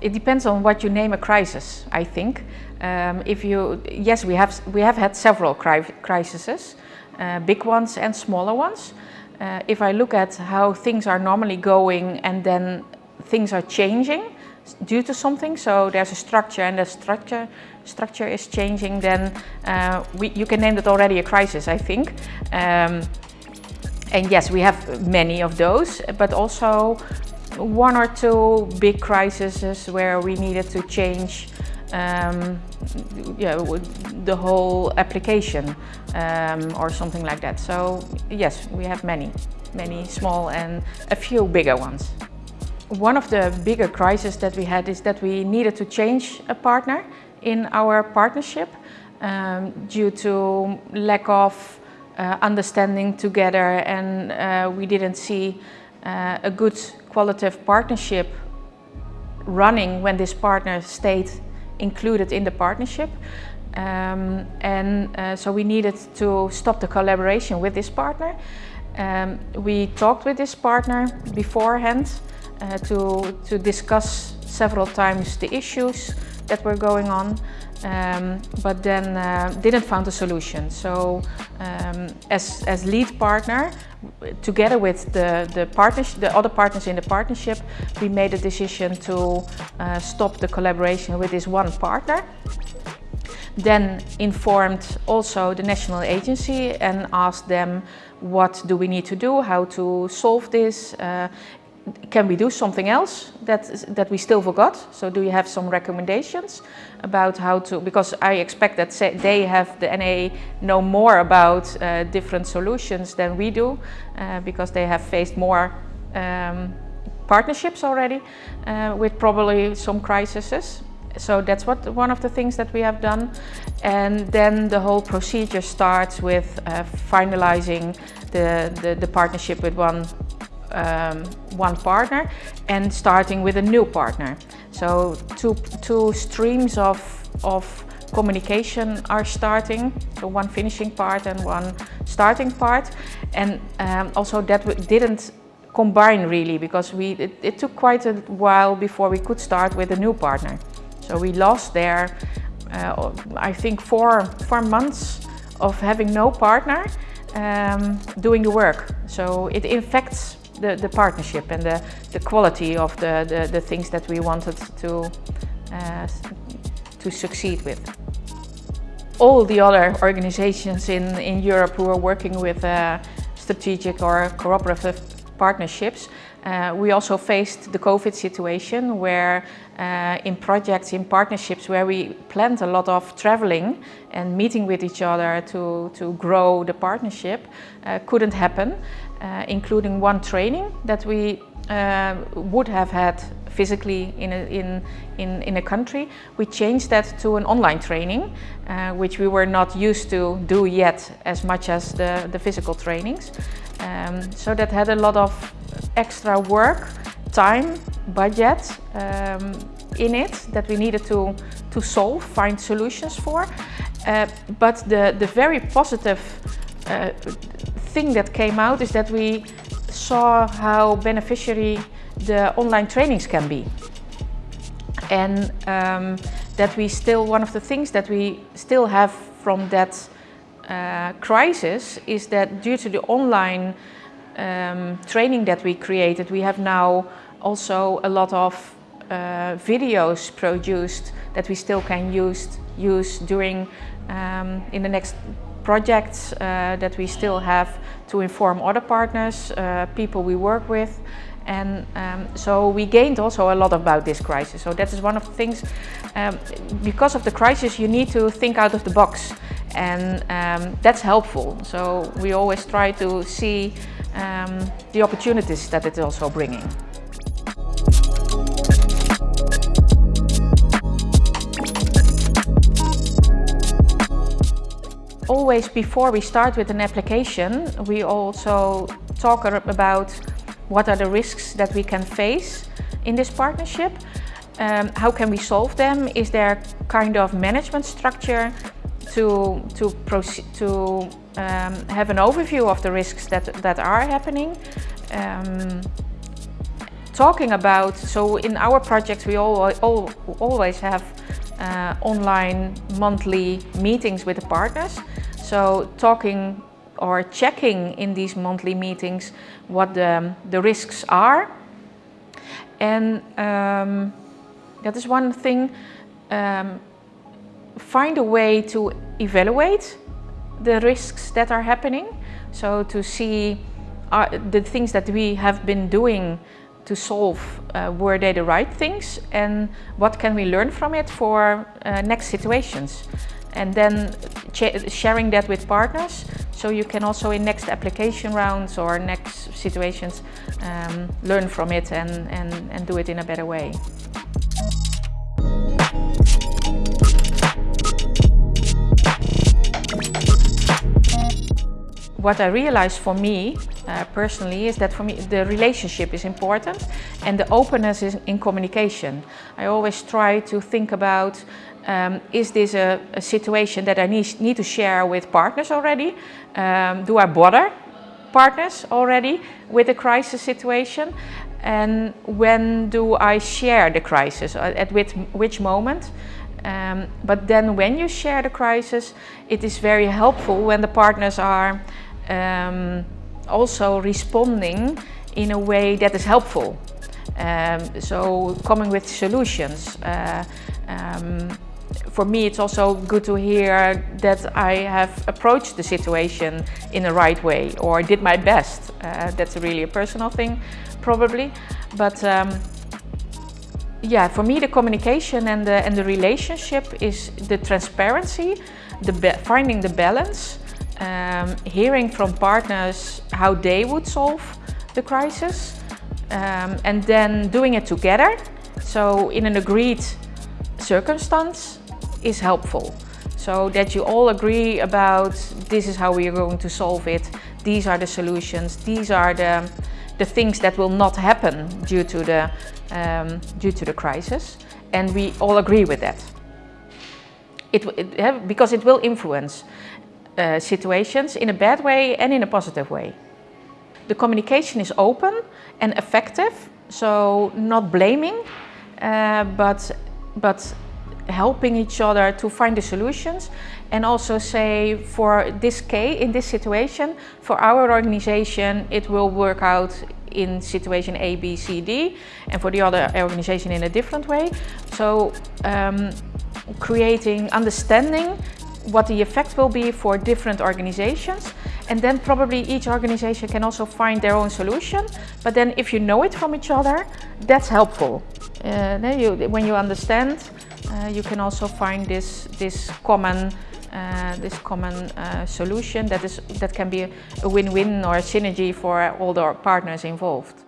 It depends on what you name a crisis, I think. Um, if you, yes, we have, we have had several cri crises, uh, big ones and smaller ones. Uh, if I look at how things are normally going and then things are changing due to something, so there's a structure and the structure structure is changing, then uh, we, you can name it already a crisis, I think. Um, and yes, we have many of those, but also one or two big crises where we needed to change um, yeah, the whole application um, or something like that. So yes, we have many, many small and a few bigger ones. One of the bigger crises that we had is that we needed to change a partner in our partnership um, due to lack of uh, understanding together and uh, we didn't see uh, a good qualitative partnership running when this partner stayed included in the partnership. Um, and uh, so we needed to stop the collaboration with this partner. Um, we talked with this partner beforehand uh, to, to discuss several times the issues that were going on um, but then uh, didn't find a solution. So um, as, as lead partner, together with the, the, partners, the other partners in the partnership, we made a decision to uh, stop the collaboration with this one partner. Then informed also the national agency and asked them what do we need to do, how to solve this, uh, can we do something else that, that we still forgot? So do you have some recommendations about how to, because I expect that they have, the NA know more about uh, different solutions than we do, uh, because they have faced more um, partnerships already uh, with probably some crises. So that's what one of the things that we have done. And then the whole procedure starts with uh, finalizing the, the, the partnership with one um, one partner and starting with a new partner. So two, two streams of, of communication are starting, so one finishing part and one starting part. And um, also that didn't combine really because we, it, it, took quite a while before we could start with a new partner. So we lost there, uh, I think four, four months of having no partner um, doing the work. So it infects the, the partnership and the, the quality of the, the, the things that we wanted to, uh, to succeed with. All the other organizations in, in Europe who are working with uh, strategic or cooperative partnerships uh, we also faced the COVID situation where uh, in projects, in partnerships where we planned a lot of traveling and meeting with each other to, to grow the partnership uh, couldn't happen, uh, including one training that we uh, would have had physically in a, in, in, in a country. We changed that to an online training, uh, which we were not used to do yet as much as the, the physical trainings. Um, so that had a lot of extra work, time, budget um, in it that we needed to, to solve, find solutions for. Uh, but the, the very positive uh, thing that came out is that we saw how beneficiary the online trainings can be. And um, that we still, one of the things that we still have from that uh, crisis is that due to the online um, training that we created, we have now also a lot of uh, videos produced that we still can use, use during um, in the next projects uh, that we still have to inform other partners, uh, people we work with. And um, so we gained also a lot about this crisis. So that is one of the things, um, because of the crisis, you need to think out of the box. And um, that's helpful. So we always try to see um, the opportunities that it's also bringing. Always before we start with an application, we also talk about what are the risks that we can face in this partnership. Um, how can we solve them? Is there kind of management structure to, to, to um, have an overview of the risks that, that are happening, um, talking about, so in our projects we all, all, always have uh, online monthly meetings with the partners. So talking or checking in these monthly meetings what the, the risks are. And um, that is one thing, um, find a way to evaluate the risks that are happening. So to see are the things that we have been doing to solve, uh, were they the right things and what can we learn from it for uh, next situations. And then sharing that with partners so you can also in next application rounds or next situations um, learn from it and, and, and do it in a better way. what I realized for me uh, personally is that for me the relationship is important and the openness in communication. I always try to think about um, is this a, a, situation that I need, need, to share with partners already? Um, do I bother partners already with a crisis situation? And when do I share the crisis? Uh, at which, which moment? Um, but then when you share the crisis, it is very helpful when the partners are um, also responding in a way that is helpful. Um, so coming with solutions. Uh, um, for me it's also good to hear that I have approached the situation in the right way or did my best. Uh, that's really a personal thing probably. But um, yeah, for me the communication and the, and the relationship is the transparency, the finding the balance um, hearing from partners how they would solve the crisis um, and then doing it together. So in an agreed circumstance is helpful. So that you all agree about this is how we are going to solve it. These are the solutions. These are the, the things that will not happen due to the, um, due to the crisis. And we all agree with that. It, it, because it will influence uh, situations in a bad way and in a positive way. The communication is open and effective, so not blaming, uh, but, but helping each other to find the solutions and also say for this case, in this situation, for our organization, it will work out in situation A, B, C, D, and for the other organization in a different way. So um, creating understanding what the effect will be for different organizations. And then probably each organization can also find their own solution. But then if you know it from each other, that's helpful. Uh, you, when you understand, uh, you can also find this, this common uh, this common uh, solution that is that can be a win-win or a synergy for all the partners involved.